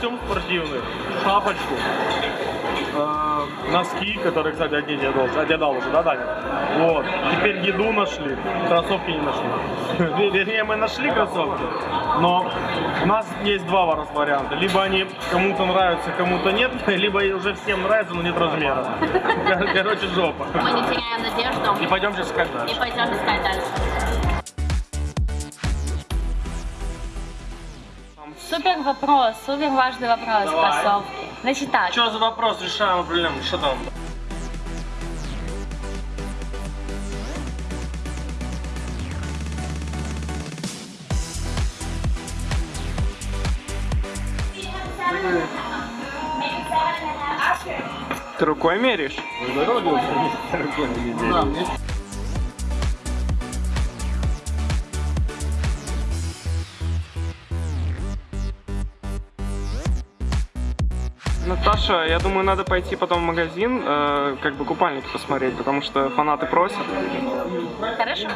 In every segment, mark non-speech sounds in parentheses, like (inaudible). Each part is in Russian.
спортивный, шапочку, э, носки, которые, кстати, одеть я должен, одедал уже, да, Даня? Вот. Теперь еду нашли, кроссовки не нашли. (laughs) Вер- Вернее, мы нашли кроссовки, но у нас есть два варианта. Либо они кому-то нравятся, кому-то нет, (laughs) либо уже всем нравятся, но нет размера. (laughs) Кор- Короче, жопа. Мы не теряем надежду И пойдем сейчас искать и дальше. пойдем искать дальше. Супер вопрос, супер важный вопрос, Давай. кроссовки. Значит так, Что за вопрос? Решаем проблему. Что там? Ты рукой меряешь? Наташа, я думаю, надо пойти потом в магазин, э, как бы купальники посмотреть, потому что фанаты просят. хорошо?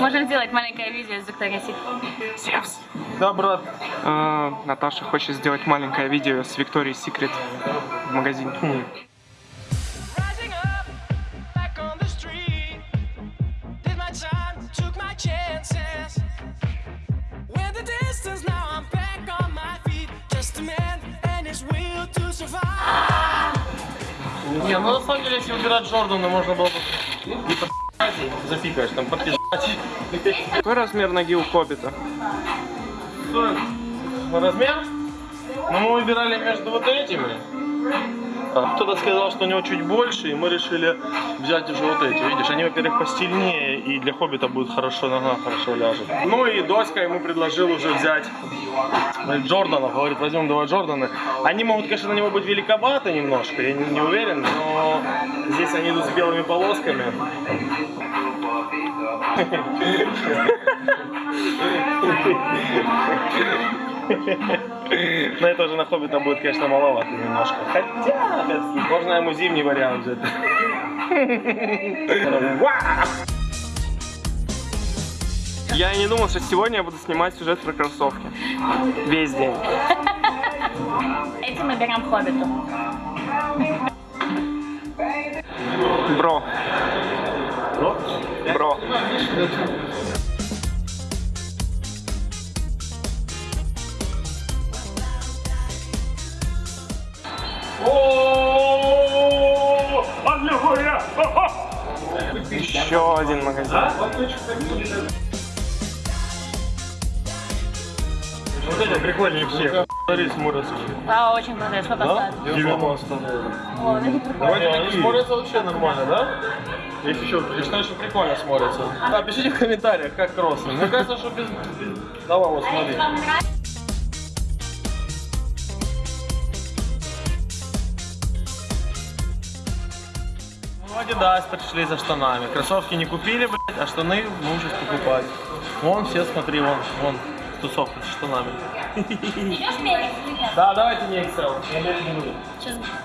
Можем сделать маленькое видео из Виктории Секрет. Зевс. Да, брат. Э, Наташа хочет сделать маленькое видео с Викторией Секрет в магазине. Не, ну на самом деле, если выбирать Джордана, можно было бы и под запикаешь, там подписать. Какой размер ноги у Хоббита? Размер? Ну, мы выбирали между вот этими. А кто-то сказал, что у него чуть больше, и мы решили взять уже вот эти. Видишь, они, во-первых, постельнее, и для хоббита будет хорошо, нога хорошо ляжет. Ну и Доська ему предложил уже взять Джорданов. Говорит, возьмем два Джордана. Они могут, конечно, на него быть великоваты немножко, я не, не уверен, но здесь они идут с белыми полосками. (laughs) (laughs) Но это уже на хоббита будет, конечно, маловато немножко. Хотя, опять-таки, можно ему зимний вариант взять. (laughs) Я и не думал, что сегодня я буду снимать сюжет про кроссовки. Весь день. Этим мы берем хоббиту. Бро. Бро. О, аллилуйя! Еще один магазин. Вот это прикольнее всех. Смотри, смотрятся. Да, очень круто, сколько Да? стоит? 90. О, прикольно. Давайте они смотрятся вообще нормально, да? Есть еще, я считаю, что прикольно смотрятся. Да, пишите в комментариях, как кроссы. Мне кажется, что без... без- Давай, вот смотри. Адидас пришли за штанами. Кроссовки не купили, блядь, а штаны мы сейчас покупать. Вон все, смотри, вон, вон, тусовка с штанами. Идешь мерить? Да, давайте не Excel. Я мерить не буду.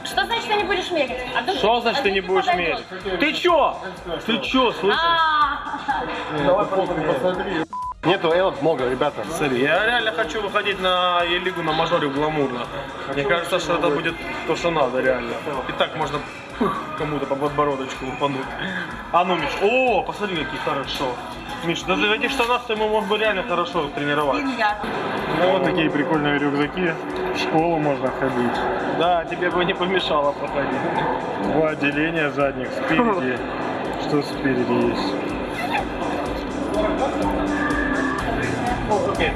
Что значит, ты не будешь мерить? А Что значит а ты не будешь мерить? Ты чё? Ты чё, слышишь? А, Давай посмотри. Нету элок много, ребята. Смотри, я реально хочу выходить на Е-лигу на мажоре гламурно. Мне кажется, что это будет то, что надо реально. И так можно кому-то по подбородочку упануть. А ну, Миш, о, посмотри, какие хорошо. Миш, даже в этих штанах ты ему мог бы реально хорошо тренировать. Ну, вот такие прикольные рюкзаки. В школу можно ходить. Да, тебе бы не помешало походить. Два отделения задних спереди. (laughs) Что спереди есть? Окей.